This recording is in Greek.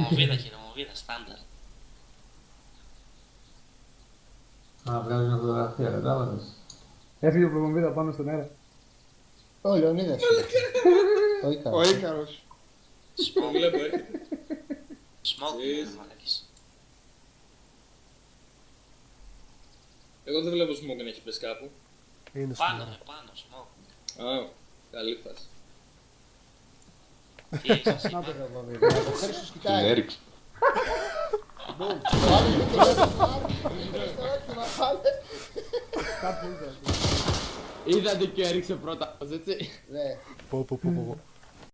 Νομοβίδα και νομοβίδα, στάνταρ. Α, βγάζει μια φωτογραφία, κατάλαβες. Έφυγε ο προμοβίδα πάνω στον αέρα. Ο Λεωνίδας. Ο Ίκαρος. Ο Ίκαρος. Το Smoke, βλέπω, ε. smoke, Jeez. μαλακής. Εγώ δεν βλέπω smoke να έχει πέσει κάπου. Είναι Πάνω, στο ρε, πάνω, smoke. Α, καλή φάση. Τι έχεις εσύ, Να το πάνω. προμοβίδα. Ο Χρήστος Την κοιτάει. έριξε. Μπούμ. Ο άλλος δεν το λέει. Στο να φάνε. Κάπου ήταν. Είδατε και έριξε πρώτα, έτσι. Ναι. Πω πω πω πω. πω.